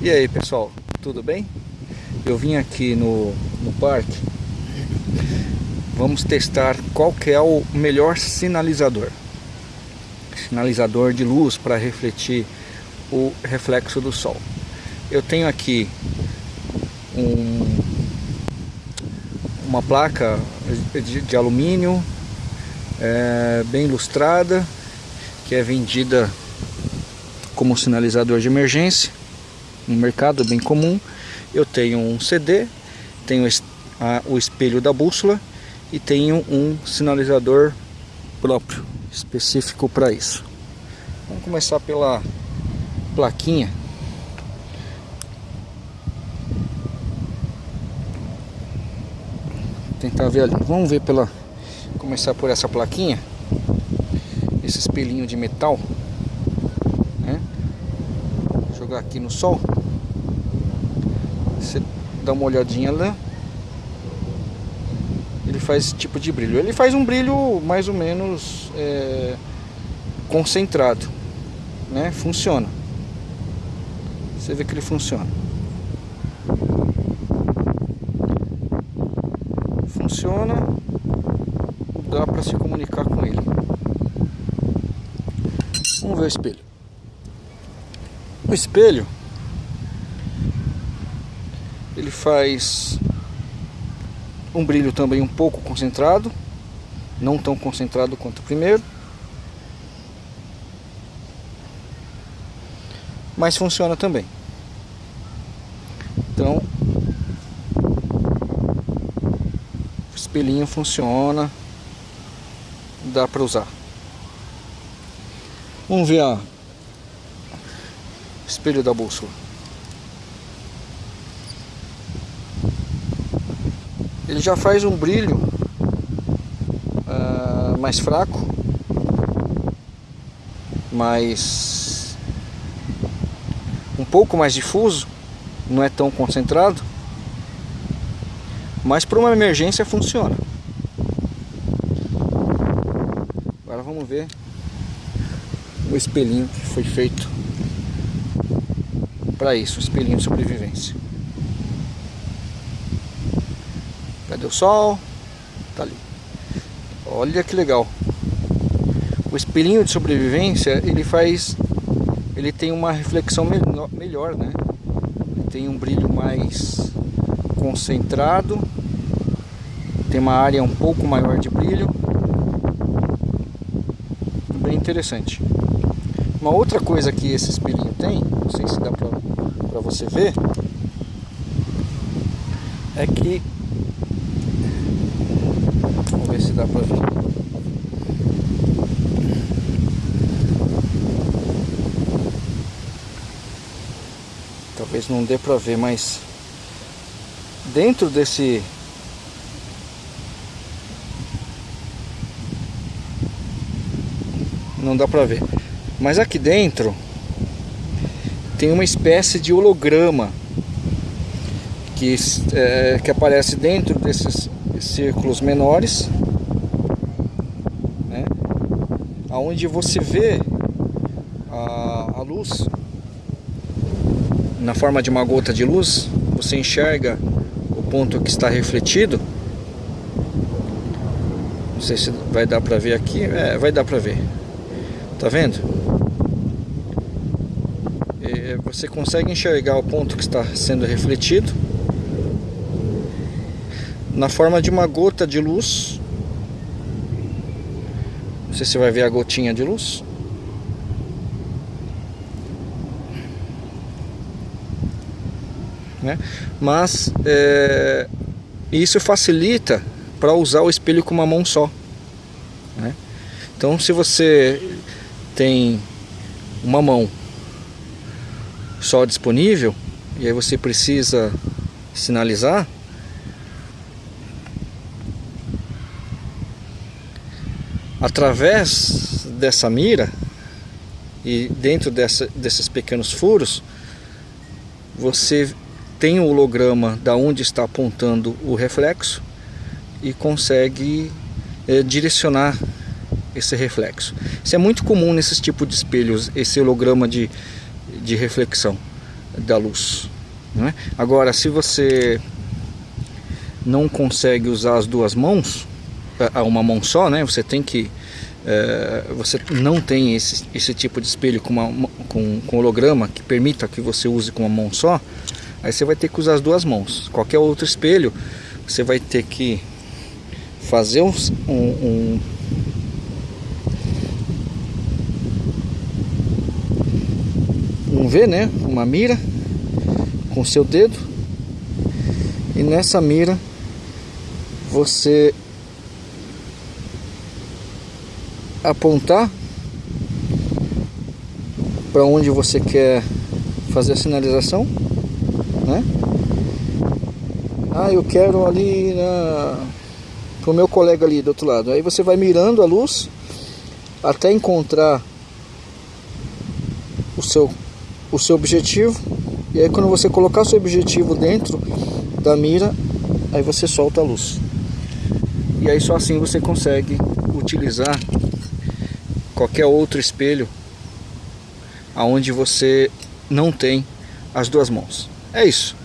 E aí pessoal, tudo bem? Eu vim aqui no, no parque. Vamos testar qual que é o melhor sinalizador. Sinalizador de luz para refletir o reflexo do sol. Eu tenho aqui um, uma placa de, de alumínio é, bem ilustrada que é vendida como sinalizador de emergência no mercado bem comum. Eu tenho um CD, tenho a, o espelho da bússola e tenho um sinalizador próprio, específico para isso. Vamos começar pela plaquinha. Tentar ver ali. Vamos ver pela começar por essa plaquinha. Esse espelhinho de metal, né? Jogar aqui no sol. Você dá uma olhadinha lá. Ele faz esse tipo de brilho. Ele faz um brilho mais ou menos é, concentrado. Né? Funciona. Você vê que ele funciona. Funciona. Dá para se comunicar com ele. Vamos ver o espelho. O espelho ele faz um brilho também um pouco concentrado, não tão concentrado quanto o primeiro. Mas funciona também. Então, o espelhinho funciona, dá para usar. Vamos ver a espelho da bússola. Ele já faz um brilho uh, mais fraco, mais um pouco mais difuso, não é tão concentrado, mas para uma emergência funciona. Agora vamos ver o espelhinho que foi feito para isso, o espelhinho de sobrevivência. Cadê o sol? Tá ali. Olha que legal. O espelhinho de sobrevivência, ele faz... Ele tem uma reflexão melhor, né? Ele tem um brilho mais concentrado. Tem uma área um pouco maior de brilho. Bem interessante. Uma outra coisa que esse espelhinho tem, não sei se dá pra, pra você ver, é que ver se dá pra ver. Talvez não dê pra ver, mas dentro desse não dá pra ver. Mas aqui dentro tem uma espécie de holograma que, é, que aparece dentro desses círculos menores aonde você vê a, a luz na forma de uma gota de luz, você enxerga o ponto que está refletido. Não sei se vai dar para ver aqui, é, vai dar para ver. Tá vendo? E você consegue enxergar o ponto que está sendo refletido na forma de uma gota de luz sei se vai ver a gotinha de luz. Né? Mas é, isso facilita para usar o espelho com uma mão só. Né? Então se você tem uma mão só disponível e aí você precisa sinalizar através dessa mira e dentro dessa, desses pequenos furos você tem o holograma da onde está apontando o reflexo e consegue é, direcionar esse reflexo. Isso é muito comum nesses tipos de espelhos, esse holograma de, de reflexão. da luz. Né? Agora, se você não consegue usar as duas mãos, uma mão só, né? Você tem que é, você não tem esse, esse tipo de espelho com, uma, com, com holograma que permita que você use com uma mão só, aí você vai ter que usar as duas mãos. Qualquer outro espelho, você vai ter que fazer um, um, um V, né? Uma mira com seu dedo e nessa mira você apontar para onde você quer fazer a sinalização, né? Ah, eu quero ali na pro meu colega ali do outro lado. Aí você vai mirando a luz até encontrar o seu o seu objetivo. E aí quando você colocar o seu objetivo dentro da mira, aí você solta a luz. E aí só assim você consegue utilizar qualquer outro espelho aonde você não tem as duas mãos. É isso.